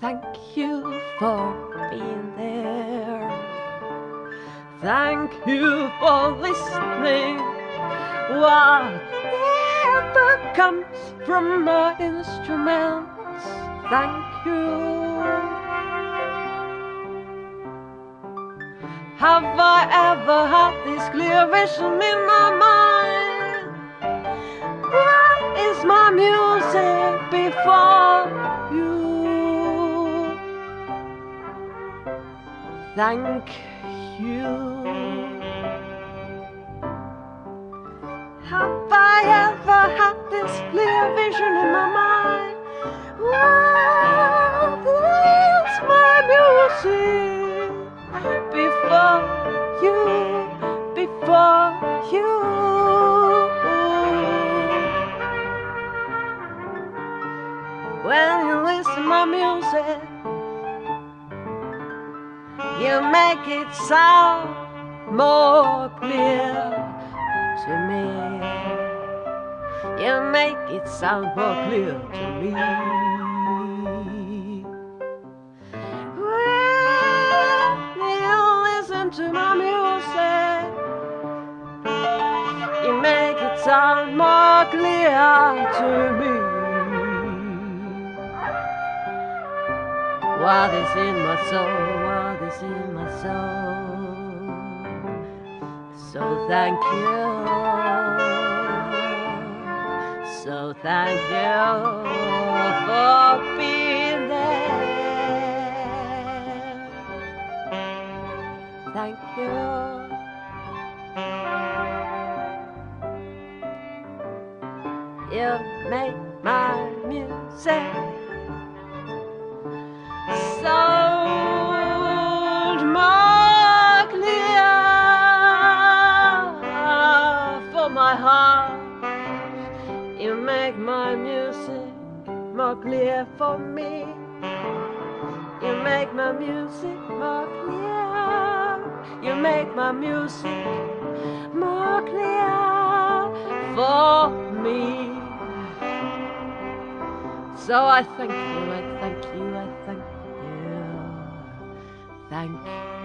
thank you for being there. Thank you for listening. Whatever comes from my instruments, thank you. Have I ever had this clear vision in my mind? Thank you. Have I ever had this clear vision in my mind? Is my music before you? Before you. When you listen to my music, you make it sound more clear to me. You make it sound more clear to me. When you listen to my music, you make it sound more clear to me. What is in my soul? What is in my soul? So thank you. So thank you for being there. Thank you. You make my music my heart. You make my music more clear for me. You make my music more clear. You make my music more clear for me. So I thank you, I thank you, I thank you. Thank you.